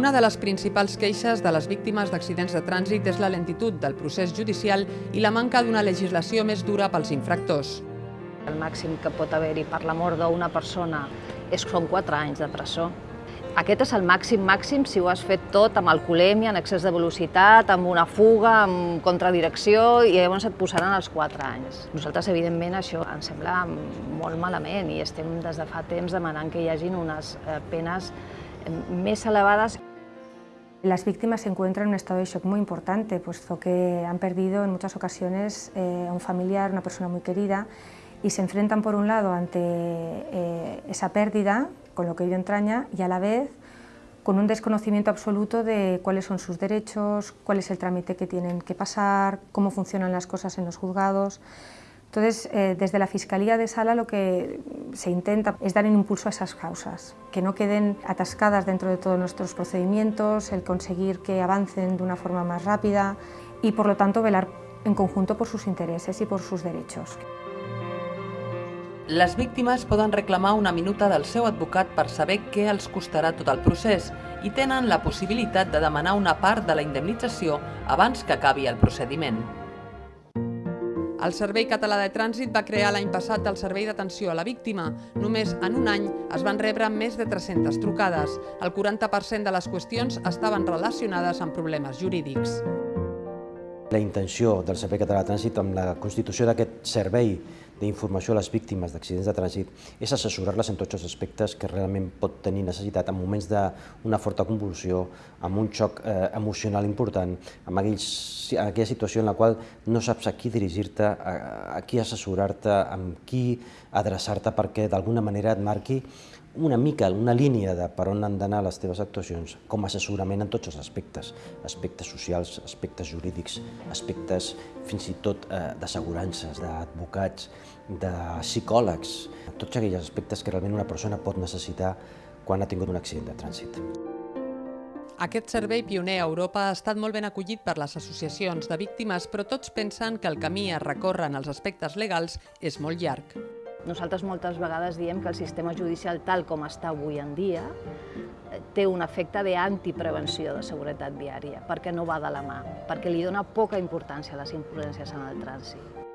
Una de les principals queixes de les víctimes d'accidents de trànsit és la lentitud del procés judicial i la manca d'una legislació més dura pels infractors. El màxim que pot haver-hi per la mort d'una persona és, són 4 anys de presó. Aquest és el màxim màxim si ho has fet tot amb alcoholèmia, en excés de velocitat, amb una fuga, amb contradirecció, i llavors et posaran els 4 anys. Nosaltres, evidentment, això ens sembla molt malament i estem des de fa temps demanant que hi hagin unes eh, penes más elevadas. Las víctimas se encuentran en un estado de shock muy importante, puesto que han perdido en muchas ocasiones eh, a un familiar, una persona muy querida, y se enfrentan por un lado ante eh, esa pérdida, con lo que ello entraña, y a la vez con un desconocimiento absoluto de cuáles son sus derechos, cuál es el trámite que tienen que pasar, cómo funcionan las cosas en los juzgados. Entonces, eh, desde la Fiscalía de Sala lo que se intenta es dar un impulso a esas causas, que no queden atascadas dentro de todos nuestros procedimientos, el conseguir que avancen de una forma más rápida y, por lo tanto, velar en conjunto por sus intereses y por sus derechos. Les víctimes poden reclamar una minuta del seu advocat per saber què els costarà tot el procés i tenen la possibilitat de demanar una part de la indemnització abans que acabi el procediment. El Servei Català de Trànsit va crear l'any passat el Servei d'Atenció a la Víctima. Només en un any es van rebre més de 300 trucades. El 40% de les qüestions estaven relacionades amb problemes jurídics. La intenció del Servei Català de Trànsit amb la constitució d'aquest servei d'informació a les víctimes d'accidents de trànsit és assessorar-les en tots els aspectes que realment pot tenir necessitat en moments d'una forta convulsió, amb un xoc eh, emocional important, amb aquells, aquella situació en la qual no saps a qui dirigir-te, a, a qui assessorar-te, amb qui adreçar-te perquè d'alguna manera et marqui una mica, una línia de per on han d'anar les teves actuacions, com a assessorament en tots els aspectes, aspectes socials, aspectes jurídics, aspectes fins i tot eh, d'assegurances, d'advocats, de psicòlegs, tots aquells aspectes que realment una persona pot necessitar quan ha tingut un accident de trànsit. Aquest servei pioner a Europa ha estat molt ben acollit per les associacions de víctimes, però tots pensen que el camí a recórrer en els aspectes legals és molt llarg. Nosaltres moltes vegades diem que el sistema judicial tal com està avui en dia té un efecte d'antiprevenció de seguretat viària, perquè no va de la mà, perquè li dona poca importància a les imprudències en el trànsit.